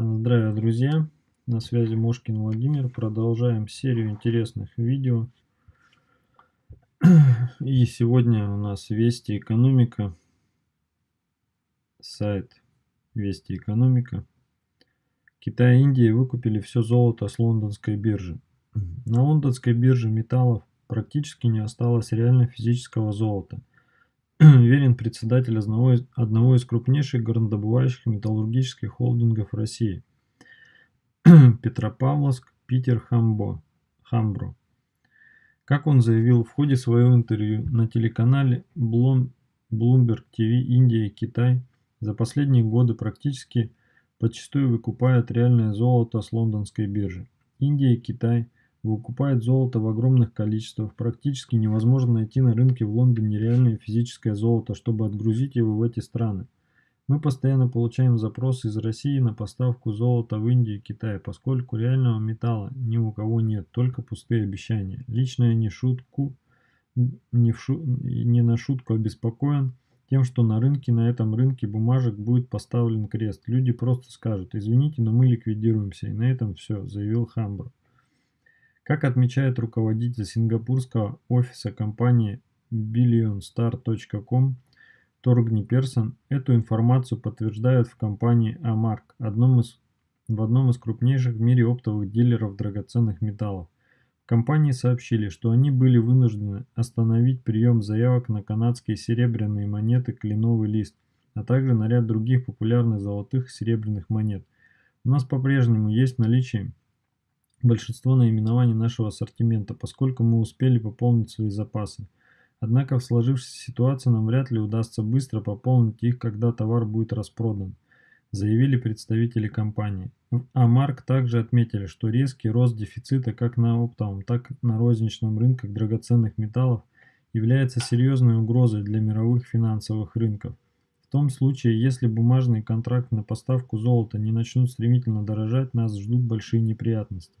Здравия, друзья! На связи Мошкин Владимир. Продолжаем серию интересных видео. И сегодня у нас Вести Экономика. Сайт Вести Экономика. Китай и Индия выкупили все золото с лондонской биржи. На лондонской бирже металлов практически не осталось реально физического золота. Верен председатель одного из, одного из крупнейших горнодобывающих металлургических холдингов России. Петропавловск, Питер, Хамбо, Хамбро. Как он заявил в ходе своего интервью на телеканале Bloomberg TV Индия и Китай за последние годы практически подчастую выкупают реальное золото с лондонской биржи. Индия и Китай выкупают золото в огромных количествах. Практически невозможно найти на рынке в Лондоне реальное физическое золото, чтобы отгрузить его в эти страны. Мы постоянно получаем запросы из России на поставку золота в Индию и Китай, поскольку реального металла ни у кого нет, только пустые обещания. Лично я не, шутку, не, в шу, не на шутку обеспокоен тем, что на рынке, на этом рынке бумажек будет поставлен крест. Люди просто скажут, извините, но мы ликвидируемся, и на этом все, заявил Хамбр. Как отмечает руководитель сингапурского офиса компании billionstar.com, Торгни Персон эту информацию подтверждают в компании Амарк, одном из, в одном из крупнейших в мире оптовых дилеров драгоценных металлов. Компании сообщили, что они были вынуждены остановить прием заявок на канадские серебряные монеты «Кленовый лист», а также на ряд других популярных золотых и серебряных монет. У нас по-прежнему есть наличие большинство наименований нашего ассортимента, поскольку мы успели пополнить свои запасы. Однако в сложившейся ситуации нам вряд ли удастся быстро пополнить их, когда товар будет распродан, заявили представители компании. В Амарк также отметили, что резкий рост дефицита как на оптовом, так и на розничном рынках драгоценных металлов является серьезной угрозой для мировых финансовых рынков. В том случае, если бумажные контракты на поставку золота не начнут стремительно дорожать, нас ждут большие неприятности.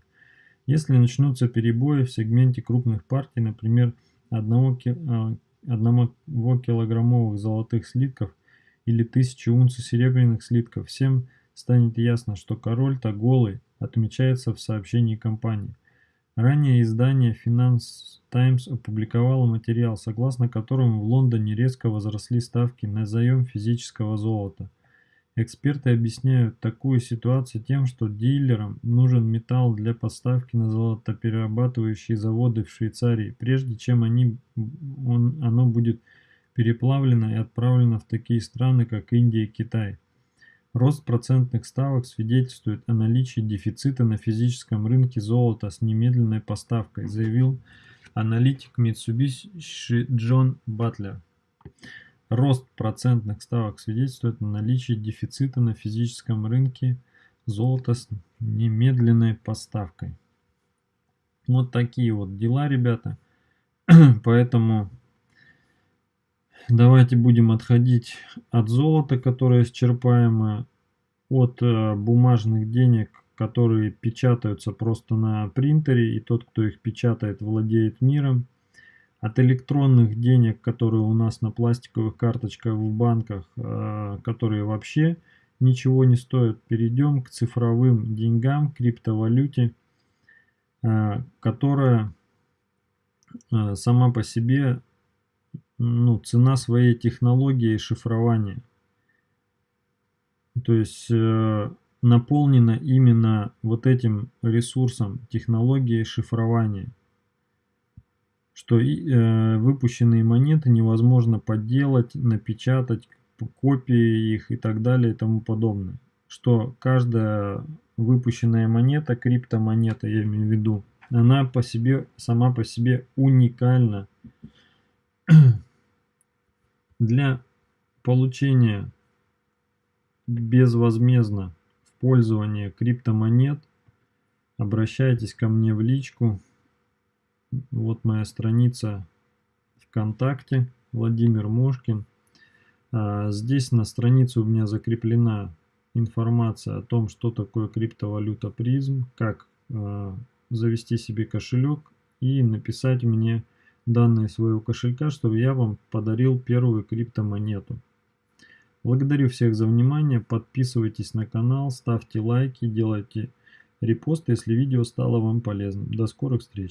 Если начнутся перебои в сегменте крупных партий, например, одного, а, килограммовых золотых слитков или тысячи унций серебряных слитков, всем станет ясно, что король-то голый, отмечается в сообщении компании. Ранее издание Finance Times опубликовало материал, согласно которому в Лондоне резко возросли ставки на заем физического золота – Эксперты объясняют такую ситуацию тем, что дилерам нужен металл для поставки на золотоперерабатывающие заводы в Швейцарии, прежде чем они, он, оно будет переплавлено и отправлено в такие страны, как Индия и Китай. Рост процентных ставок свидетельствует о наличии дефицита на физическом рынке золота с немедленной поставкой, заявил аналитик Mitsubishi Джон Батлер. Рост процентных ставок свидетельствует о наличии дефицита на физическом рынке золота с немедленной поставкой. Вот такие вот дела, ребята. Поэтому давайте будем отходить от золота, которое исчерпаемо, от э, бумажных денег, которые печатаются просто на принтере, и тот, кто их печатает, владеет миром от электронных денег, которые у нас на пластиковых карточках в банках, э, которые вообще ничего не стоят, перейдем к цифровым деньгам, криптовалюте, э, которая э, сама по себе ну, цена своей технологии шифрования. То есть наполнена именно вот этим ресурсом технологии шифрования что э, выпущенные монеты невозможно подделать, напечатать, копии их и так далее и тому подобное. Что каждая выпущенная монета, криптомонета, я имею в виду, она по себе, сама по себе уникальна. Для получения безвозмездно в пользование криптомонет обращайтесь ко мне в личку вот моя страница ВКонтакте, Владимир Мошкин. А, здесь на странице у меня закреплена информация о том, что такое криптовалюта призм, как а, завести себе кошелек и написать мне данные своего кошелька, чтобы я вам подарил первую криптомонету. Благодарю всех за внимание, подписывайтесь на канал, ставьте лайки, делайте репосты, если видео стало вам полезным. До скорых встреч!